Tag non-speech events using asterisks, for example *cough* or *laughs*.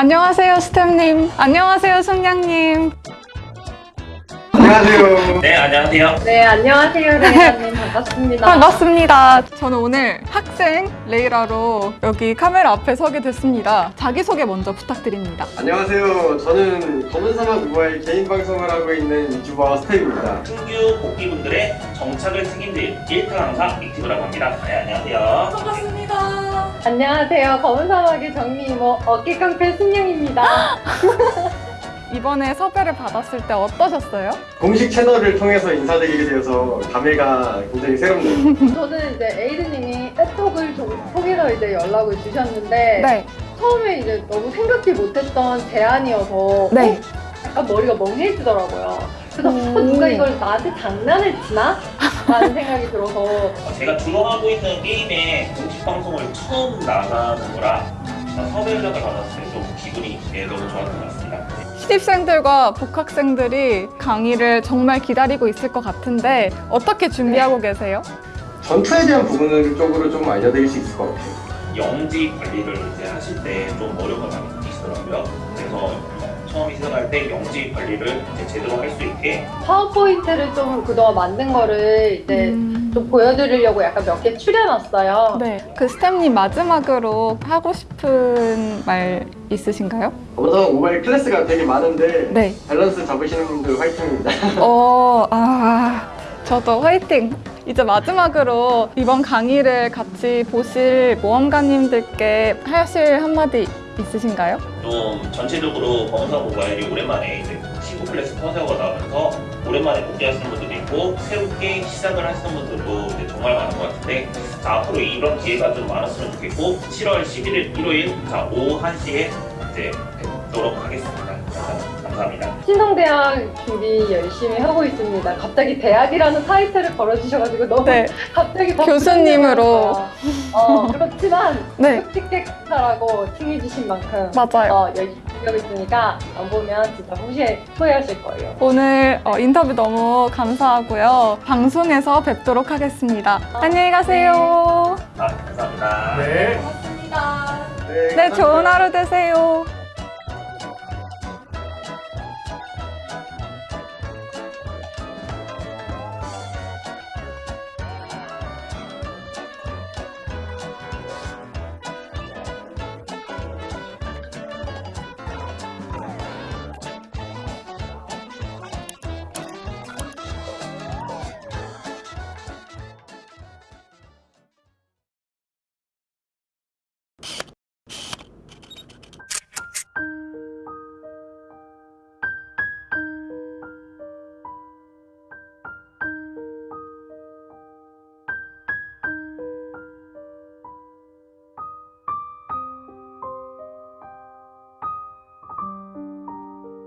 안녕하세요, 스템님. 안녕하세요, 숙량님. 안녕하세요. 네, 안녕하세요. 네, 안녕하세요, *laughs* 레이라님. 반갑습니다. 반갑습니다. 저는 오늘 학생 레이라로 여기 카메라 앞에 서게 됐습니다. 자기소개 먼저 부탁드립니다. 안녕하세요. 저는 검은사막 우아의 개인 방송을 하고 있는 유튜버 스텝입니다. 신규 복귀분들의 정착을 책임질 1타 강사 익티브라고 합니다. 네, 안녕하세요. 반갑습니다. 안녕하세요. 검은 사막의 정리 이모 어깨깡패 순영입니다. *laughs* 이번에 섭외를 받았을 때 어떠셨어요? 공식 채널을 통해서 인사드리게 되어서 감회가 굉장히 새롭네요. *laughs* 저는 이제 에이드님이 애톡을 좀 통해서 이제 연락을 주셨는데 네. 처음에 이제 너무 생각지 못했던 제안이어서 네. 어? 약간 머리가 멍해지더라고요. 그래서 오. 어, 누가 이걸 나한테 장난을 치나? 라는 생각이 들어서 제가 주로 하고 있는 게임의 공식 방송을 처음 나가는 거라 섭외 연락을 받았을 때 좀 기분이 네, 너무 좋았던 것 같습니다. 신입생들과 복학생들이 강의를 정말 기다리고 있을 것 같은데 어떻게 준비하고 계세요? 전투에 대한 부분을 쪽으로 좀 알려드릴 수 있을 것 같아요. 영지 관리를 이제 하실 때 좀 어려움을 많이 느끼시더라고요. 그래서 처음 시작할 때 영지 관리를 이제 제대로 할 수 있게 파워포인트를 좀 그동안 만든 거를 이제 음. 좀 보여드리려고 약간 몇 개 추려놨어요. 네. 그 스템님 마지막으로 하고 싶은 말 있으신가요? 검은사막 모바일 클래스가 되게 많은데 네. 밸런스 잡으시는 분들 화이팅입니다. 어, 아, 저도 화이팅! 이제 마지막으로 이번 강의를 같이 보실 모험가님들께 하실 한마디 있으신가요? 좀 전체적으로 검사 모바일이 오랜만에 이제 시구 클래스 커세어가 나오면서 오랜만에 복귀하시는 분들도 있고 새롭게 시작을 하시는 분들도 정말 많은 것 같은데 자, 앞으로 이런 기회가 좀 많았으면 좋겠고 7월 11일 일요일 자 오후 1시에 이제 뵙도록 하겠습니다. 감사- 감사합니다. 신성대학 준비 열심히 하고 있습니다. 갑자기 대학이라는 타이틀을 걸어주셔가지고 너무 네. 갑자기 더 교수님으로. 부담스러웠어요. 어, 그렇지만 네. 특직객사라고 칭해주신 만큼 맞아요. 어, 열심히 하고 있으니까 안 보면 진짜 후회, 후회하실 거예요. 오늘 어, 인터뷰 너무 감사하고요. 방송에서 뵙도록 하겠습니다. 안녕히 가세요. 아, 감사합니다. 네. 고맙습니다. 네, 네, 좋은 감사합니다. 하루 되세요.